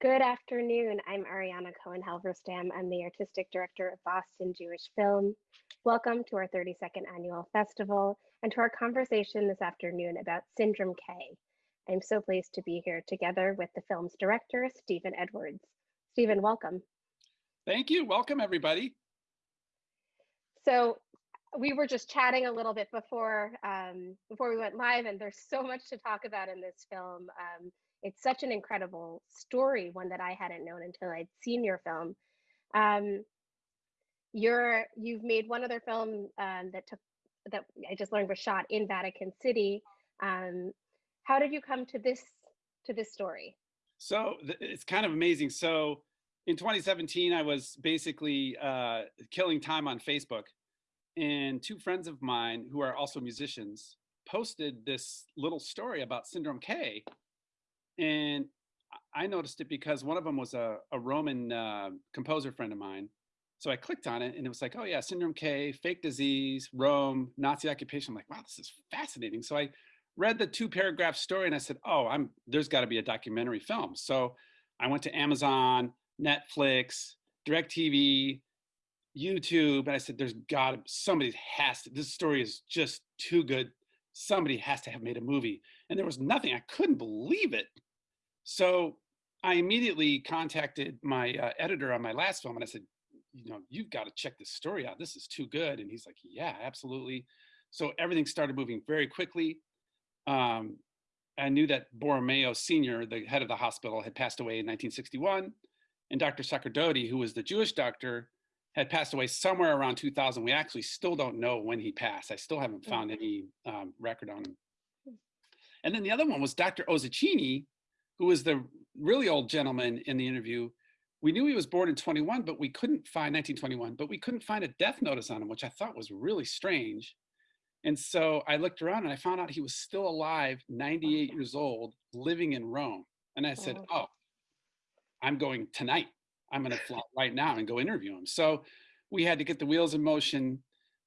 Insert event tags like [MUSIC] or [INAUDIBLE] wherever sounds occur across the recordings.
Good afternoon. I'm Ariana Cohen Halverstam. I'm the artistic director of Boston Jewish Film. Welcome to our 32nd annual festival and to our conversation this afternoon about Syndrome K. I'm so pleased to be here together with the film's director, Stephen Edwards. Stephen, welcome. Thank you. Welcome, everybody. So we were just chatting a little bit before um, before we went live, and there's so much to talk about in this film. Um, it's such an incredible story, one that I hadn't known until I'd seen your film. Um, you're you've made one other film um, that took that I just learned was shot in Vatican City. Um, how did you come to this to this story? So it's kind of amazing. So in 2017, I was basically uh, killing time on Facebook, and two friends of mine who are also musicians posted this little story about Syndrome K, and I noticed it because one of them was a, a Roman uh, composer friend of mine. So I clicked on it and it was like, oh yeah, Syndrome K, fake disease, Rome, Nazi occupation. I'm like, wow, this is fascinating. So I read the two paragraph story and I said, oh, I'm there's got to be a documentary film. So I went to Amazon, Netflix, DirecTV, YouTube, and I said, there's got to, somebody has to, this story is just too good. Somebody has to have made a movie. And there was nothing, I couldn't believe it. So I immediately contacted my uh, editor on my last film and I said, you know, you've got to check this story out. This is too good. And he's like, yeah, absolutely. So everything started moving very quickly. Um, I knew that Borromeo Sr., the head of the hospital, had passed away in 1961. And Dr. Sacerdoti, who was the Jewish doctor, had passed away somewhere around 2000. We actually still don't know when he passed. I still haven't mm. found any um, record on him. And then the other one was Dr. Ossicini, who was the really old gentleman in the interview, we knew he was born in 21, but we couldn't find 1921, but we couldn't find a death notice on him, which I thought was really strange. And so I looked around and I found out he was still alive, 98 years old, living in Rome. And I said, oh, I'm going tonight. I'm going to fly [LAUGHS] right now and go interview him. So we had to get the wheels in motion.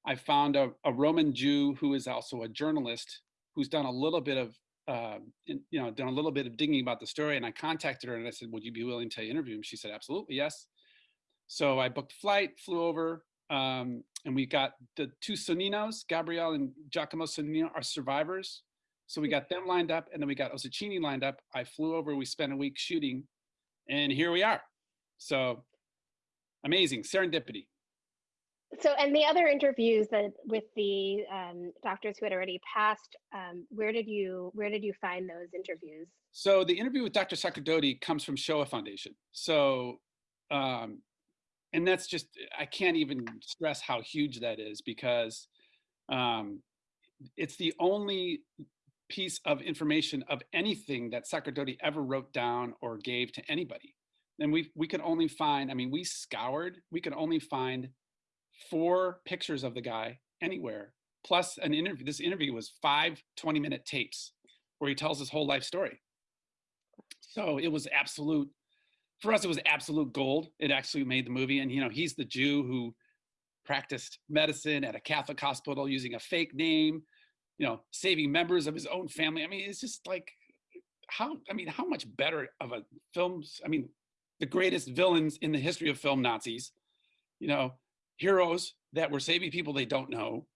I found a, a Roman Jew who is also a journalist who's done a little bit of uh, in, you know, done a little bit of digging about the story and I contacted her and I said, would you be willing to interview him? She said, absolutely, yes. So I booked flight, flew over, um, and we got the two Soninos, Gabrielle and Giacomo Sonino are survivors. So we got them lined up and then we got Ossicini lined up. I flew over, we spent a week shooting and here we are. So amazing, serendipity so and the other interviews that with the um, doctors who had already passed um, where did you where did you find those interviews? So the interview with dr sacerdoti comes from shoah foundation. So um, and that's just i can't even stress how huge that is because um, it's the only piece of information of anything that sacerdoti ever wrote down or gave to anybody. And we we could only find i mean we scoured we could only find four pictures of the guy anywhere, plus an interview. This interview was five 20 minute tapes where he tells his whole life story. So it was absolute, for us, it was absolute gold. It actually made the movie. And, you know, he's the Jew who practiced medicine at a Catholic hospital using a fake name, you know, saving members of his own family. I mean, it's just like, how, I mean, how much better of a films, I mean, the greatest villains in the history of film Nazis, you know, heroes that were saving people they don't know.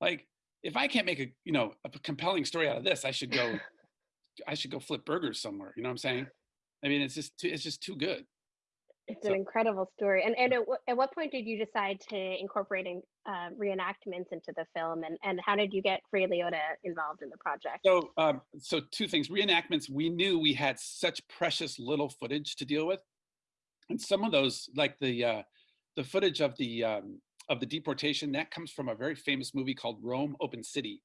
Like if I can't make a, you know, a compelling story out of this, I should go, [LAUGHS] I should go flip burgers somewhere. You know what I'm saying? I mean, it's just, too, it's just too good. It's so, an incredible story. And, and at, at, what point did you decide to incorporate uh, reenactments into the film? And, and how did you get Ray Liotta involved in the project? So, um, so two things, reenactments, we knew we had such precious little footage to deal with. And some of those, like the, uh, the footage of the um, of the deportation that comes from a very famous movie called Rome Open City,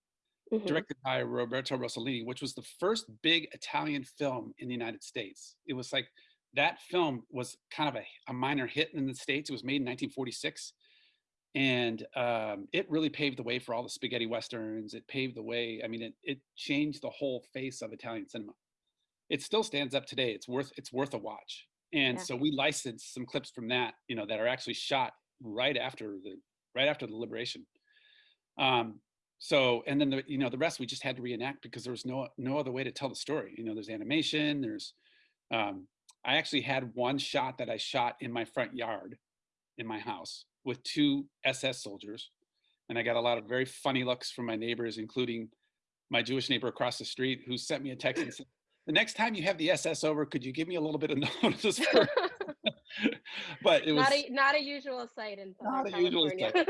mm -hmm. directed by Roberto Rossellini, which was the first big Italian film in the United States. It was like that film was kind of a, a minor hit in the States. It was made in 1946. And um, it really paved the way for all the spaghetti westerns. It paved the way. I mean, it, it changed the whole face of Italian cinema. It still stands up today. It's worth it's worth a watch. And yeah. so we licensed some clips from that, you know, that are actually shot right after the right after the liberation. Um, so and then the you know the rest we just had to reenact because there was no no other way to tell the story. You know, there's animation, there's um, I actually had one shot that I shot in my front yard in my house with two SS soldiers. And I got a lot of very funny looks from my neighbors, including my Jewish neighbor across the street who sent me a text and said, the next time you have the SS over, could you give me a little bit of [LAUGHS] notice? For... [LAUGHS] [LAUGHS] but it was not a not a usual sight in Southern not a usual sight.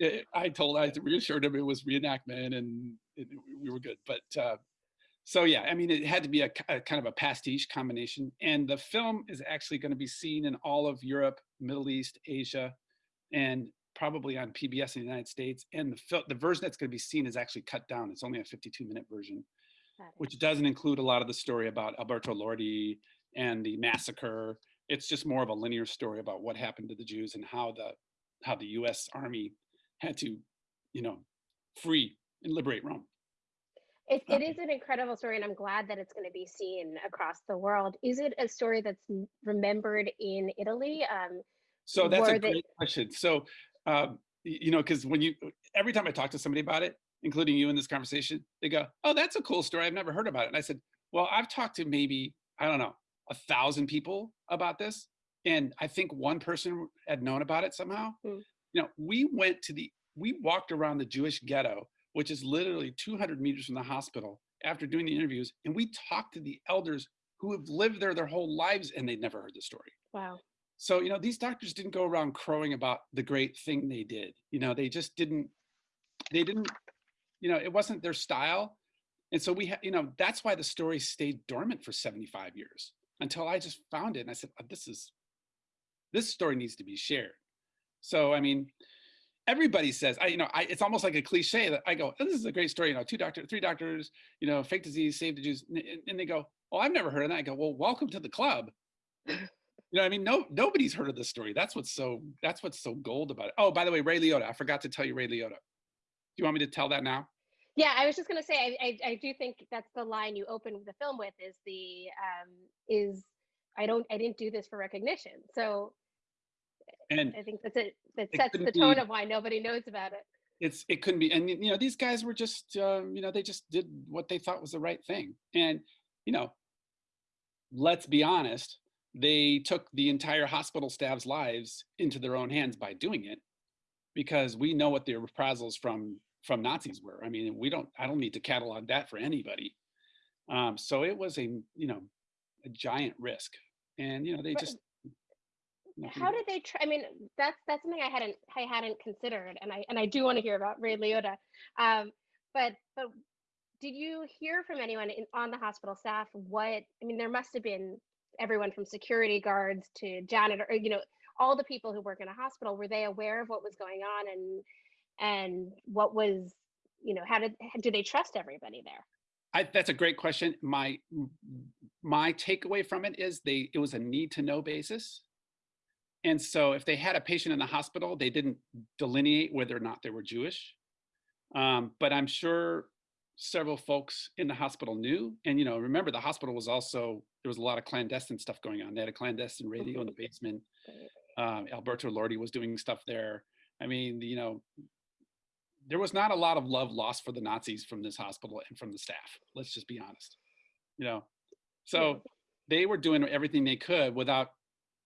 It- I told I reassured him it was reenactment and it, we were good. But uh, so yeah, I mean, it had to be a kind of a pastiche combination. And the film is actually going to be seen in all of Europe, Middle East, Asia, and probably on PBS in the United States. And the the version that's going to be seen is actually cut down. It's only a 52 minute version. Which doesn't include a lot of the story about Alberto Lordi and the massacre. It's just more of a linear story about what happened to the Jews and how the how the U.S. Army had to, you know, free and liberate Rome. It, it is an incredible story, and I'm glad that it's going to be seen across the world. Is it a story that's remembered in Italy? Um, So that's a great question. So, um, you know, because when you every time I talk to somebody about it, including you in this conversation, they go, "Oh, that's a cool story. I've never heard about it." And I said, "Well, I've talked to maybe I don't know a thousand people about this, and I think one person had known about it somehow." Hmm. You know, we went to the we walked around the Jewish ghetto, which is literally 200 meters from the hospital, after doing the interviews, and we talked to the elders who have lived there their whole lives, and they'd never heard the story. wow. So, you know, these doctors didn't go around crowing about the great thing they did. You know, they just didn't, they didn't, you know, it wasn't their style. And so we had, you know, that's why the story stayed dormant for 75 years until I just found it. And I said, "Oh, this is, this story needs to be shared. So, I mean, everybody says, I, you know, I, it's almost like a cliche that I go, oh, this is a great story. You know, two doctors, three doctors, you know, fake disease, save the Jews. And, and they go, oh, I've never heard of that. I go, well, welcome to the club. [LAUGHS] You know, I mean, no, nobody's heard of this story. That's what's so that's what's so gold about it. Oh, by the way, Ray Liotta. I forgot to tell you Ray Liotta. Do you want me to tell that now? Yeah, I was just going to say, I, I, I do think that's the line you open the film with is the, um, is, I don't, I didn't do this for recognition. So And I think that's it. That sets couldn't the tone be- of why nobody knows about it. it's it couldn't be. And you know, these guys were just um, you know they just did what they thought was the right thing. And you know, let's be honest, they took the entire hospital staff's lives into their own hands by doing it, because we know what the reprisals from from Nazis were. I mean, we don't. I don't need to catalog that for anybody. Um, so it was a you know a giant risk, and you know they just. nothing How did they try? I mean, that's that's something I hadn't I hadn't considered, and I and I do want to hear about Ray Liotta. Um, but but did you hear from anyone in, on the hospital staff what? I mean, there must have been everyone from security guards to janitor, you know, all the people who work in a hospital. Were they aware of what was going on and and what was you know how did do they trust everybody there? I, that's a great question. My my takeaway from it is they it was a need to know basis, and so if they had a patient in the hospital, they didn't delineate whether or not they were Jewish. Um, but I'm sure several folks in the hospital knew. And you know, remember the hospital was also there was a lot of clandestine stuff going on. They had a clandestine radio in the basement. Um, Alberto Lordi was doing stuff there. I mean, you know, there was not a lot of love lost for the Nazis from this hospital and from the staff. Let's just be honest. You know, so they were doing everything they could without,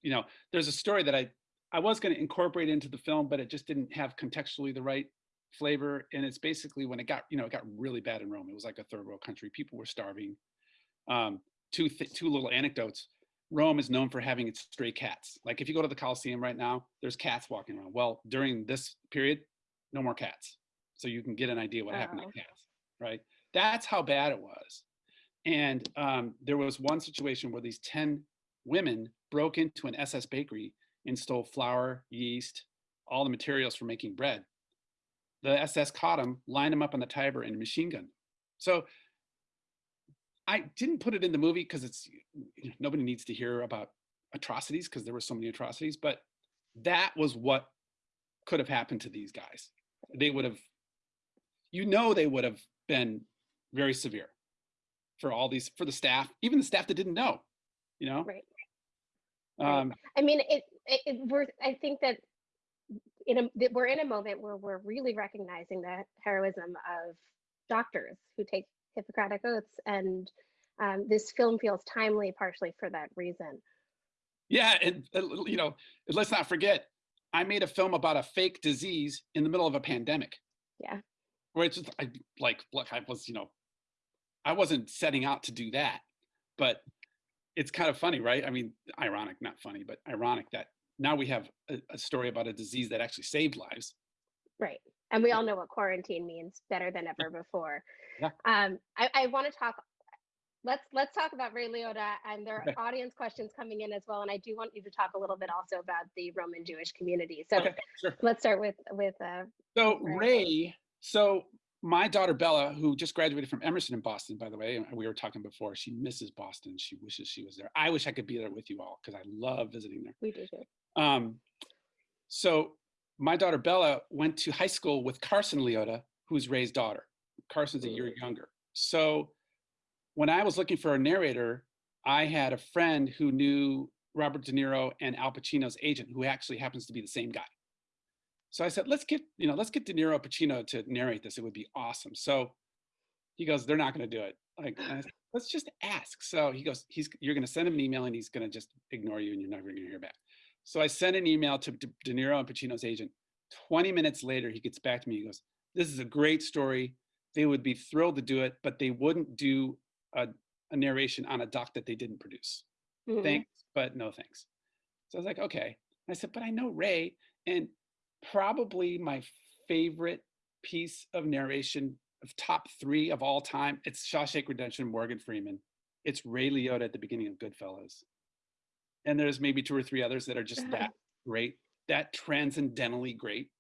you know, there's a story that I I was going to incorporate into the film, but it just didn't have contextually the right flavor. And it's basically when it got, you know, it got really bad in Rome. It was like a third world country. People were starving. Um, two th- two little anecdotes. Rome is known for having its stray cats. Like if you go to the Colosseum right now, there's cats walking around. Well, during this period, no more cats. So you can get an idea what happened Oh. to cats, right? That's how bad it was. And um, there was one situation where these 10 women broke into an SS bakery and stole flour, yeast, all the materials for making bread. The SS caught them, lined them up on the Tiber and machine gunned. them. So I didn't put it in the movie because it's you know, nobody needs to hear about atrocities because there were so many atrocities, but that was what could have happened to these guys. They would have, you know, they would have been very severe for all these, for the staff, even the staff that didn't know, you know? Right. Um, I mean, it, it, it we're, I think that in a, that we're in a moment where we're really recognizing the heroism of doctors who take Hippocratic oaths and um, this film feels timely partially for that reason. Yeah, and you know, let's not forget, I made a film about a fake disease in the middle of a pandemic. Yeah. Where it's just, I, like, look, I was, you know, I wasn't setting out to do that, but it's kind of funny, right? I mean, ironic, not funny, but ironic that now we have a, a story about a disease that actually saved lives. Right. And we all know what quarantine means better than ever before. Yeah. Um, I, I want to talk. Let's let's talk about Ray Liotta, and there are Okay. audience questions coming in as well. And I do want you to talk a little bit also about the Roman Jewish community. So Okay, sure. let's start with with uh, So Right. Ray, so my daughter Bella, who just graduated from Emerson in Boston, by the way, and we were talking before, she misses Boston. She wishes she was there. I wish I could be there with you all because I love visiting there. we do too. Um, so my daughter Bella went to high school with Karsen Liotta, who's Ray's daughter. Karsen's a year younger. So when I was looking for a narrator, I had a friend who knew Robert De Niro and Al Pacino's agent, who actually happens to be the same guy. So I said, let's get, you know, let's get De Niro Pacino to narrate this. It would be awesome. So he goes, they're not going to do it. Like, said, let's just ask. So he goes, he's, you're going to send him an email and he's going to just ignore you and you're never going to hear back. So I sent an email to De De Niro and Pacino's agent. 20 minutes later, he gets back to me. He goes, this is a great story. They would be thrilled to do it, but they wouldn't do a, a narration on a doc that they didn't produce. Mhm. Thanks, but no thanks. So I was like, okay. I said, but I know Ray, and probably my favorite piece of narration of top three of all time, it's Shawshank Redemption, Morgan Freeman. It's Ray Liotta at the beginning of Goodfellas. And there's maybe two or three others that are just that uh-huh. great, that transcendentally great.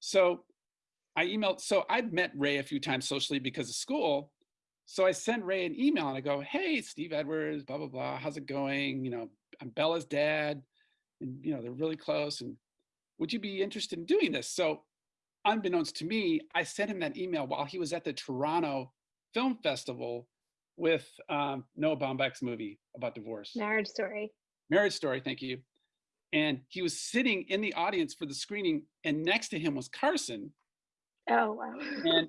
So I emailed, so I'd met Ray a few times socially because of school. So I sent Ray an email and I go, hey, Steve Edwards, blah, blah, blah. How's it going? You know, I'm Bella's dad. And, you know, they're really close. And would you be interested in doing this? So unbeknownst to me, I sent him that email while he was at the Toronto Film Festival with um, Noah Baumbach's movie about divorce. Marriage story. Marriage Story, thank you. And he was sitting in the audience for the screening, and next to him was Karsen. Oh wow. And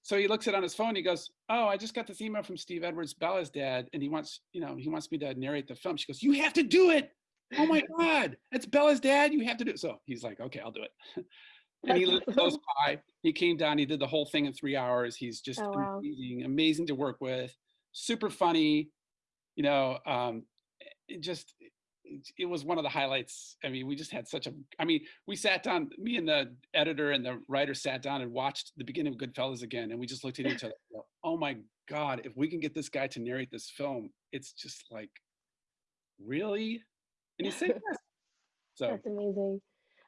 so he looks it on his phone. He goes, "Oh, I just got this email from Steve Edwards, Bella's dad, and he wants, you know, he wants me to narrate the film." She goes, "You have to do it! Oh my God, it's Bella's dad. You have to do it." So he's like, "Okay, I'll do it." [LAUGHS] and he lived close [LAUGHS] by. He came down. He did the whole thing in three hours. He's just Oh, wow. amazing, amazing to work with. Super funny. You know, um, it just it, it was one of the highlights. I mean, we just had such a. I mean, we sat down. Me and the editor and the writer sat down and watched the beginning of Goodfellas again, and we just looked at each other. [LAUGHS] go, oh my God! If we can get this guy to narrate this film, it's just like, really? And he said [LAUGHS] yes. So That's amazing.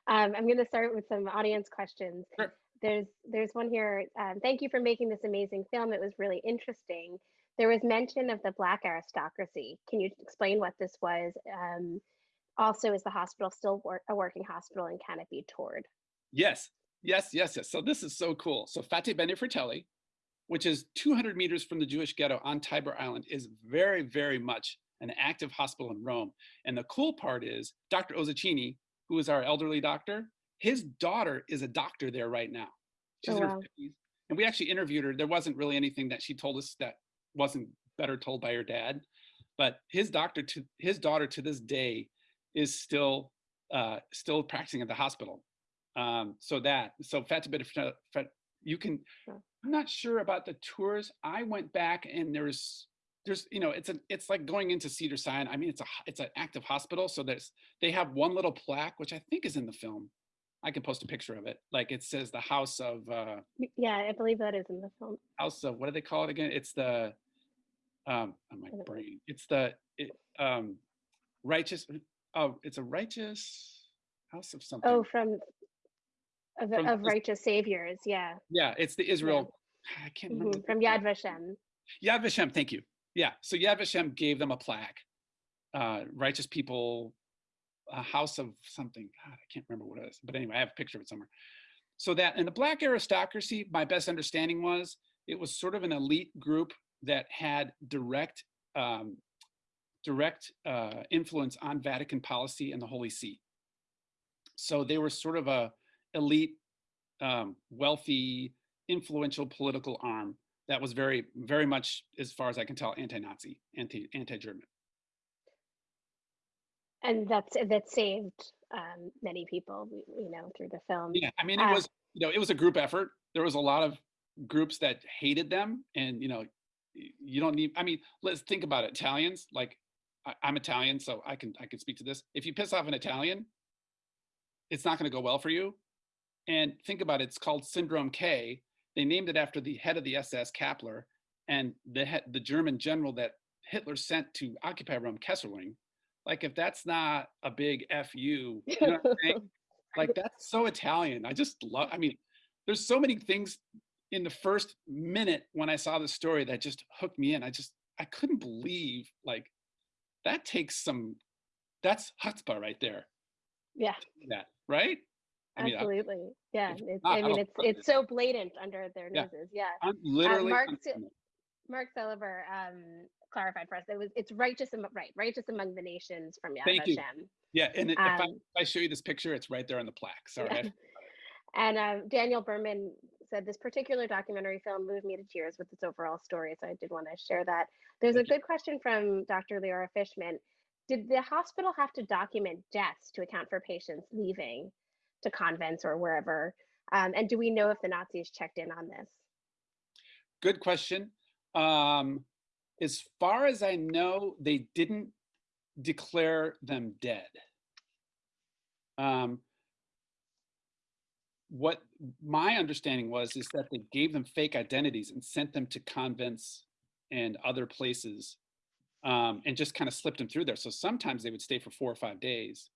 Um, I'm going to start with some audience questions. Sure. There's there's one here. Um, thank you for making this amazing film. It was really interesting. There was mention of the black aristocracy. Can you explain what this was? Um, also, is the hospital still wor- a working hospital and can it be toured? Yes, yes, yes, yes. So this is so cool. So Fatebenefratelli, which is 200 meters from the Jewish ghetto on Tiber Island, is very, very much an active hospital in Rome. And the cool part is Dr. Ossicini, who is our elderly doctor, his daughter is a doctor there right now. She's Oh, in her wow. 50s. And we actually interviewed her. There wasn't really anything that she told us that wasn't better told by her dad. But his doctor to his daughter to this day is still uh, still practicing at the hospital. Um, so that so Fat a Bit of you can. I'm not sure about the tours. I went back and there's there's you know it's a it's like going into Cedar Sinai. I mean it's a it's an active hospital. So there's they have one little plaque which I think is in the film. I can post a picture of it. Like it says the house of uh, Yeah, I believe that is in the film. house of what do they call it again? It's the um oh my brain. It's the it, um righteous oh it's a righteous house of something. Oh, from of, From of righteous saviors. Yeah, yeah, it's the Israel I can't remember. mhm, from. Yad Vashem. Yad Vashem, thank you. Yeah, so Yad Vashem gave them a plaque. Uh, righteous people, a house of something. God, I can't remember what it is. But anyway, I have a picture of it somewhere. So that, and the black aristocracy, my best understanding was it was sort of an elite group that had direct, um, direct uh, influence on Vatican policy and the Holy See. So they were sort of a elite, um, wealthy, influential political arm that was very, very much, as far as I can tell, anti-Nazi, anti anti-German. And that's that saved um, many people, you know, through the film. Yeah, I mean, it Uh, was, you know, it was a group effort. There was a lot of groups that hated them, and you know, you don't need. I mean, let's think about it. Italians, like, I, I'm Italian, so I can I can speak to this. If you piss off an Italian, it's not going to go well for you. And think about it. It's called Syndrome K. They named it after the head of the SS, Kappler, and the head, the German general that Hitler sent to occupy Rome, Kesselring. Like, if that's not a big fu, you know what I'm saying? [LAUGHS] like that's so Italian. I just love. I mean, there's so many things in the first minute when I saw the story that just hooked me in. I just I couldn't believe like that takes some. That's chutzpah right there. yeah, That right? I mean, I- absolutely. Yeah, it's, not, I mean, it's it's it. so blatant under their Yeah. noses. Yeah. I'm literally. Mark Mark Silver um, clarified for us. It was it's righteous among right, righteous among the nations from Yad Thank you. Yeah, and if, I, Um, if I show you this picture, it's right there on the plaque. Sorry. Yeah. [LAUGHS] And um, Daniel Berman said this particular documentary film moved me to tears with its overall story. So I did want to share that. There's a Thank you. good question from Dr. Leora Fishman. Did the hospital have to document deaths to account for patients leaving to convents or wherever? Um, and do we know if the Nazis checked in on this? Good question. Um, as far as I know, they didn't declare them dead. Um, what my understanding was is that they gave them fake identities and sent them to convents and other places um, and just kind of slipped them through there. So sometimes they would stay for four or five days.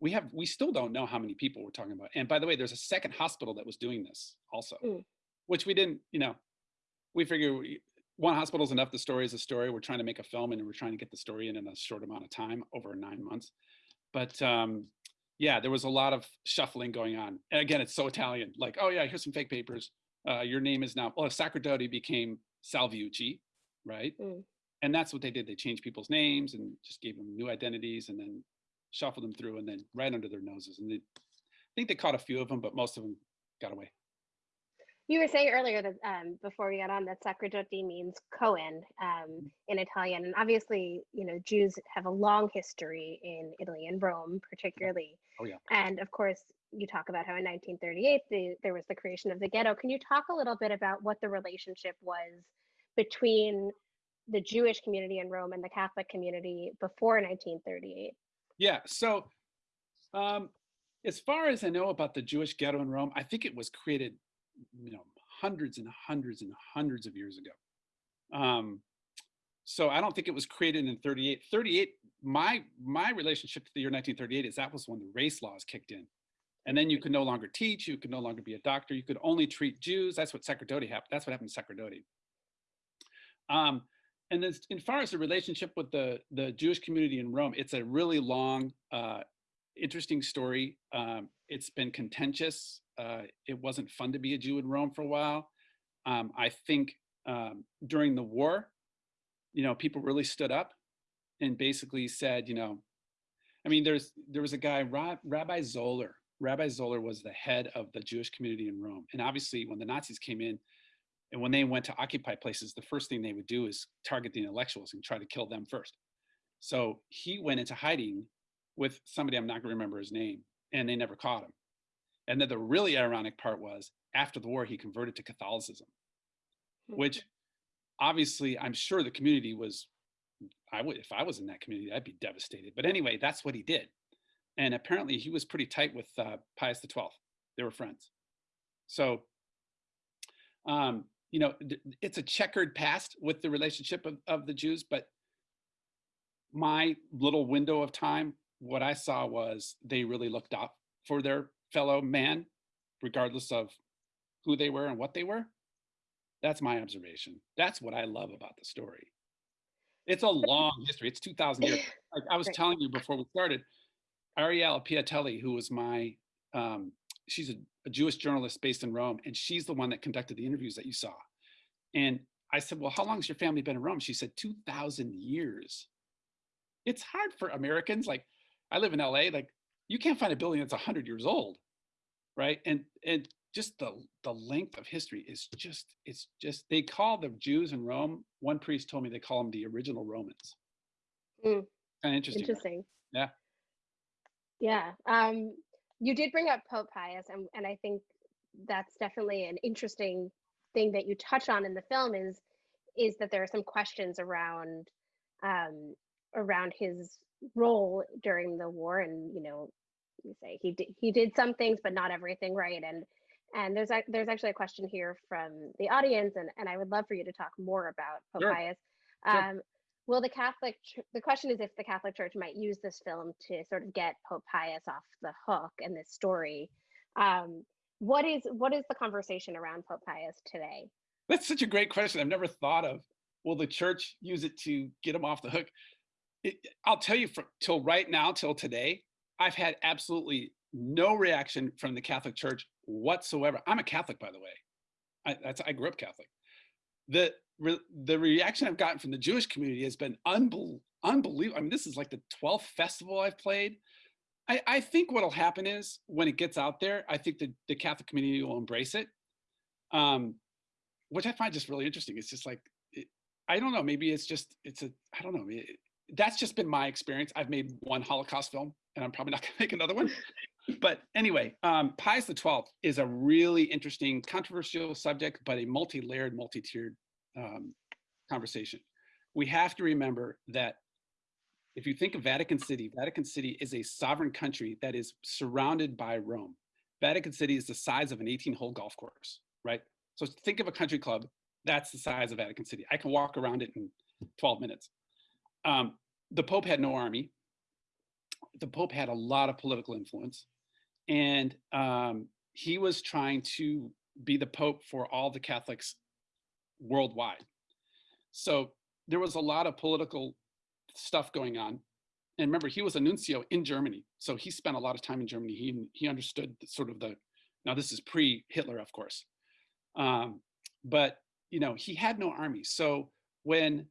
We have we still don't know how many people we're talking about. And by the way, there's a second hospital that was doing this also, Mm. which we didn't, you know, we figure we, one hospital is enough. The story is a story. We're trying to make a film and we're trying to get the story in in a short amount of time, over nine months. But um, yeah, there was a lot of shuffling going on. And again, it's so Italian. Like, oh yeah, here's some fake papers. Uh, your name is now. Well, Sacerdoti became Salviucci, right? Mm. And that's what they did. They changed people's names and just gave them new identities, and then shuffled them through, and then right under their noses. And they, I think they caught a few of them, but most of them got away. You were saying earlier that um, before we got on that Sacerdoti means Cohen um, in Italian, and obviously, you know, Jews have a long history in Italy and Rome, particularly. Oh, yeah. And of course, you talk about how in 1938 the, there was the creation of the ghetto. Can you talk a little bit about what the relationship was between the Jewish community in Rome and the Catholic community before 1938? Yeah. So, um, as far as I know about the Jewish ghetto in Rome, I think it was created, you know, hundreds and hundreds and hundreds of years ago. Um, so I don't think it was created in 38. 38, my my relationship to the year 1938 is that was when the race laws kicked in. And then you could no longer teach, you could no longer be a doctor, you could only treat Jews. That's what Sacerdoti happened. That's what happened to Sacerdoti. Um, and then as far as the relationship with the, the Jewish community in Rome, it's a really long, uh, interesting story. Um, it's been contentious. Uh, it wasn't fun to be a Jew in Rome for a while. Um, I think um, during the war, you know, people really stood up and basically said, you know, I mean, there's there was a guy, Ra- Rabbi Zoller. Rabbi Zoller was the head of the Jewish community in Rome, and obviously, when the Nazis came in, and when they went to occupy places, the first thing they would do is target the intellectuals and try to kill them first. So he went into hiding with somebody I'm not going to remember his name, and they never caught him. And then the really ironic part was after the war, he converted to Catholicism, which obviously I'm sure the community was. I would, if I was in that community, I'd be devastated. But anyway, that's what he did, and apparently he was pretty tight with uh, Pius XII. They were friends. So um, you know, it's a checkered past with the relationship of, of the Jews, but my little window of time, what I saw was they really looked up for their fellow man, regardless of who they were and what they were. That's my observation. That's what I love about the story. It's a long history. It's 2,000 years. [LAUGHS] Like I was telling you before we started, Ariella Piattelli, who was my, um, she's a, a Jewish journalist based in Rome, and she's the one that conducted the interviews that you saw. And I said, Well, how long has your family been in Rome? She said, 2,000 years. It's hard for Americans. Like, I live in LA, like, you can't find a building that's 100 years old. Right. And, and just the the length of history is just it's just they call the Jews in Rome. One priest told me they call them the original Romans. Mm. Kind of interesting. right? Interesting. Yeah. Yeah. Um, you did bring up Pope Pius, and, and I think that's definitely an interesting thing that you touch on in the film is is that there are some questions around um, around his role during the war, and you know, you say he did he did some things, but not everything right, and and there's ac- there's actually a question here from the audience, and and I would love for you to talk more about Pope Sure. Pius. Sure. Will the Catholic, the question is if the Catholic Church might use this film to sort of get Pope Pius off the hook and this story. Um, what is what is the conversation around Pope Pius today? That's such a great question. I've never thought of. Will the church use it to get him off the hook? It, I'll tell you, from till right now, till today, I've had absolutely no reaction from the Catholic Church whatsoever. I'm a Catholic, by the way. I, that's I grew up Catholic. The re, the reaction I've gotten from the Jewish community has been unbel, unbelievable. I mean, this is like the 12th festival I've played. I, I think what'll happen is when it gets out there, I think the, the Catholic community will embrace it. Um, which I find just really interesting. It's just like, it, I don't know, maybe it's just, it's a, I don't know. It, that's just been my experience. I've made one Holocaust film and I'm probably not [LAUGHS] gonna make another one. but anyway, um, Pius the 12th is a really interesting, controversial subject, but a multi-layered, multi-tiered um, conversation. We have to remember that if you think of Vatican City, Vatican City is a sovereign country that is surrounded by Rome. Vatican City is the size of an 18 hole golf course, right? So think of a country club, that's the size of Vatican City. I can walk around it in 12 minutes. Um, the Pope had no army. The Pope had a lot of political influence. And um, he was trying to be the Pope for all the Catholics worldwide. So there was a lot of political stuff going on. And remember, he was a nuncio in Germany. So he spent a lot of time in Germany. He, he understood sort of the, now this is pre-Hitler, of course. Um, but, you know, he had no army. So when,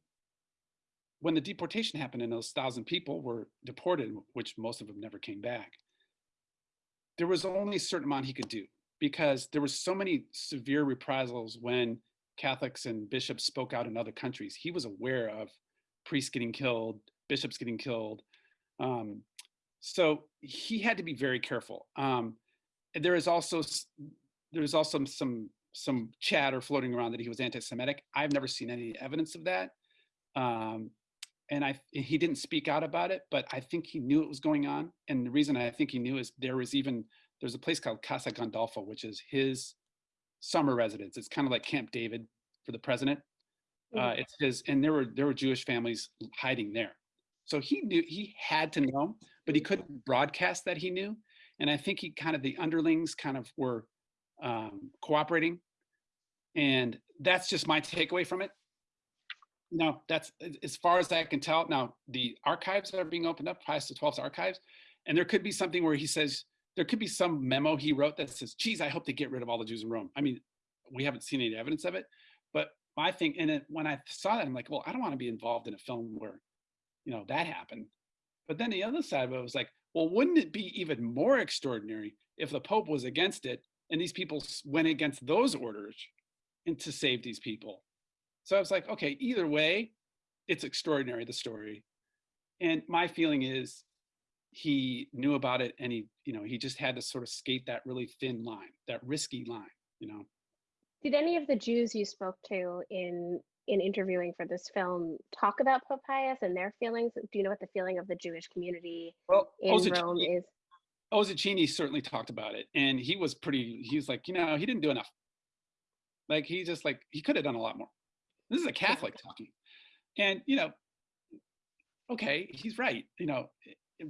when the deportation happened and those thousand people were deported, which most of them never came back, there was only a certain amount he could do because there was so many severe reprisals when Catholics and bishops spoke out in other countries. He was aware of priests getting killed, bishops getting killed. Um, so he had to be very careful. Um, there is also there's also some some chatter floating around that he was anti-Semitic. I've never seen any evidence of that. Um, and I he didn't speak out about it, but I think he knew it was going on. And the reason I think he knew is there was even there's a place called Casa Gandolfo, which is his summer residence. It's kind of like Camp David for the president. Uh, Mhm. it's his, and there were there were Jewish families hiding there. So he knew he had to know, but he couldn't broadcast that he knew. And I think he kind of the underlings kind of were um, cooperating. And that's just my takeaway from it. No, that's as- as far as I can tell. Now the archives are being opened up, Pius XII's archives, and there could be something where he says there could be some memo he wrote that says, "Geez, I hope they get rid of all the Jews in Rome." I mean, we haven't seen any evidence of it, but my thing, and it, when I saw that, I'm like, well, I don't want to be involved in a film where, you know, that happened. But then the other side of it was like, well, wouldn't it be even more extraordinary if the Pope was against it and these people went against those orders and to save these people? So I was like, okay, either way, it's extraordinary, the story. And my feeling is he knew about it and he, you know, he just had to sort of skate that really thin line, that risky line, you know. Did any of the Jews you spoke to in in interviewing for this film talk about Pope Pius and their feelings? Do you know what the feeling of the Jewish community Well, in Rome is? Ossicini certainly talked about it, and he was pretty. He was like, you know, he didn't do enough. Like he just like he could have done a lot more. This is a Catholic [LAUGHS] talking, and you know, okay, he's right. You know,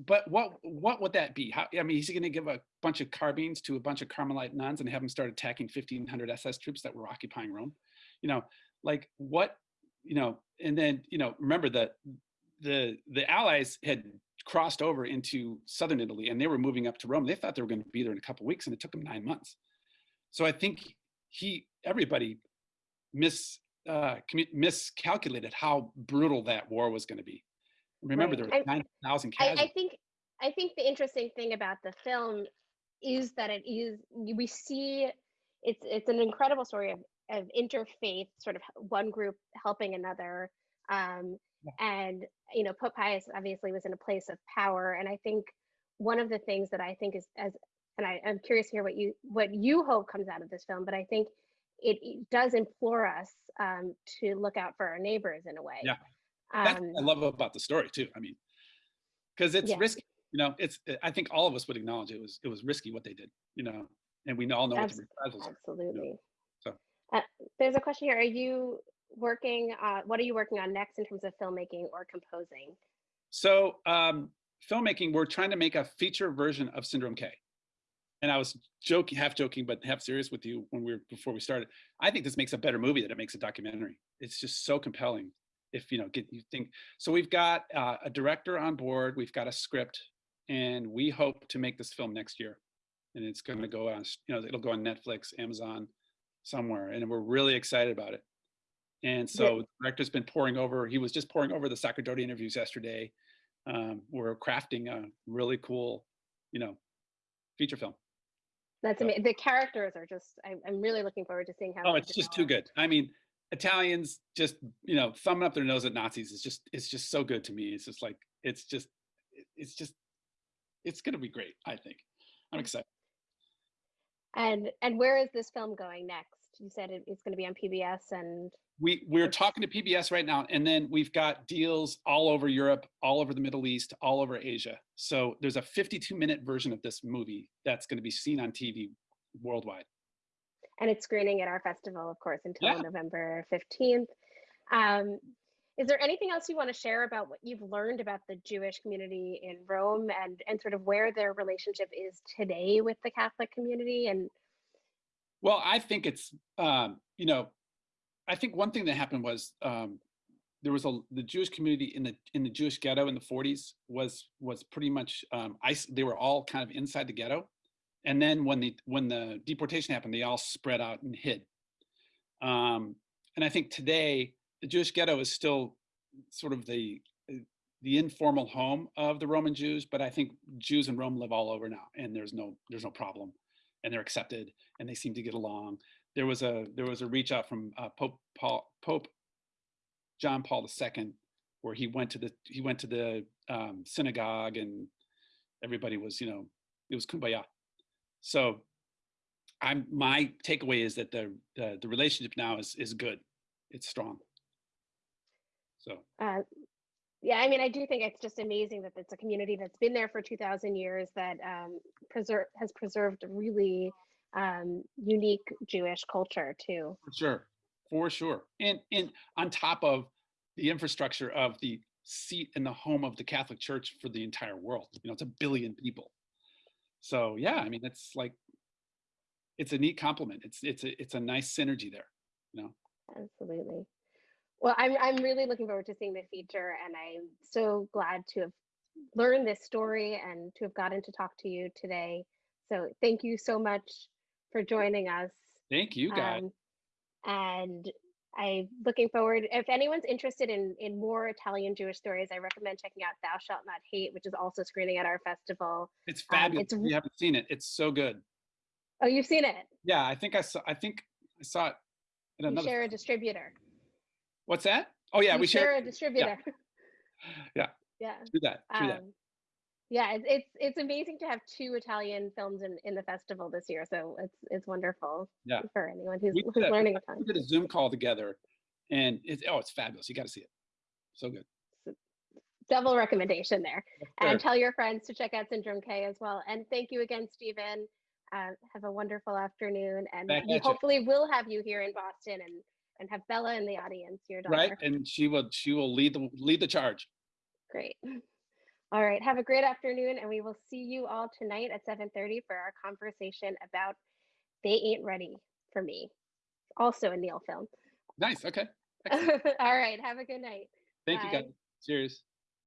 but what what would that be? How I mean, is he going to give a bunch of carbines to a bunch of Carmelite nuns and have them start attacking 1,500 SS troops that were occupying Rome? You know, like what? You know, and then you know, remember that the the Allies had crossed over into southern Italy and they were moving up to Rome. They thought they were going to be there in a couple weeks, and it took them nine months. So I think he everybody mis uh, miscalculated how brutal that war was going to be. Remember, Right. there were I- nine thousand I, casualties. I think I think the interesting thing about the film is that it is we see it's it's an incredible story of of interfaith, sort of one group helping another. Um, and you know, Pope Pius obviously was in a place of power, and I think one of the things that I think is as and I, am curious to hear what you what you hope comes out of this film, but I think it, it does implore us um, to look out for our neighbors in a way. Yeah, that's um, I love about the story too. I mean, because it's yeah. risky. You know, it's I think all of us would acknowledge it was it was risky what they did. You know, and we all know what the reprisals Absolutely. You know? So uh, there's a question here. Are you working? Uh, what are you working on next in terms of filmmaking or composing? So um, filmmaking, we're trying to make a feature version of Syndrome K and I was joking, half joking, but half serious with you when we were before we started. I think this makes a better movie than it makes a documentary. It's just so compelling. If you know, get you think. So we've got uh, a director on board. We've got a script, and we hope to make this film next year. And it's going to go on. You know, it'll go on Netflix, Amazon, somewhere, and we're really excited about it. And so yeah. the director's been pouring over. He was just pouring over the Sacerdoti interviews yesterday. Um, we're crafting a really cool, you know, feature film. That's amazing. The characters are just, I, am really looking forward to seeing how. Oh, it's just too good. I mean, Italians just, you know, thumbing up their nose at Nazis is just, it's just so good to me. It's just like, it's just, it's just, it's going to be great. I think. I'm excited. And, and where is this film going next? You said it, it's going to be on PBS and we we're talking to PBS right now, and then we've got deals all over Europe, all over the Middle East, all over Asia. So there's a 52 minute version of this movie that's going to be seen on TV worldwide. And it's screening at our festival, of course, until yeah. November 15th. Um, is there anything else you want to share about what you've learned about the Jewish community in Rome and and sort of where their relationship is today with the Catholic community? And well, I think it's um, you know I think one thing that happened was um, there was a the Jewish community in the in the Jewish ghetto in the 40s was was pretty much um, ice. They were all kind of inside the ghetto, and then when the when the deportation happened, they all spread out and hid. Um, and I think today the Jewish ghetto is still sort of the the informal home of the Roman Jews, but I think Jews in Rome live all over now, and there's no there's no problem, and they're accepted, and they seem to get along there was a there was a reach out from uh, Pope Paul Pope John Paul II, where he went to the he went to the um, synagogue and everybody was you know it was kumbaya. So I'm my takeaway is that the the, the relationship now is is good, it's strong. So. Uh, yeah, I mean, I do think it's just amazing that it's a community that's been there for 2,000 years that um, preserve has preserved really um, unique Jewish culture too. For sure, for sure, and and on top of the infrastructure of the seat and the home of the Catholic Church for the entire world. You know, it's a billion people. So yeah, I mean, it's like it's a neat compliment. It's it's a it's a nice synergy there. You know. Absolutely. Well, I'm I'm really looking forward to seeing the feature, and I'm so glad to have learned this story and to have gotten to talk to you today. So thank you so much for joining us. Thank you, guys. Um, and I'm looking forward. If anyone's interested in in more Italian Jewish stories, I recommend checking out "Thou Shalt Not Hate," which is also screening at our festival. It's fabulous. Um, it's, you haven't seen it. It's so good. Oh, you've seen it? Yeah, I think I saw. I think I saw it. In another. share a distributor. What's that? Oh yeah, you we share, share a distributor. Yeah. [LAUGHS] yeah. Yeah. Do that. Do um, that yeah it's, it's it's amazing to have two italian films in in the festival this year so it's it's wonderful yeah. for anyone who's, who's a, learning a ton. we did a zoom call together and it's oh it's fabulous. You got to see it. So good. Double recommendation there. And tell your friends to check out syndrome k as well. And thank you again stephen uh, have a wonderful afternoon and we hopefully will have you here in boston and and have bella in the audience your daughter. right and she will she will lead the lead the charge. Great all right, have a great afternoon, and we will see you all tonight at 7.30 for our conversation about They Ain't Ready for Me, also a Neil film. Nice, okay. [LAUGHS] all right, have a good night. Thank Bye. you, guys. Cheers.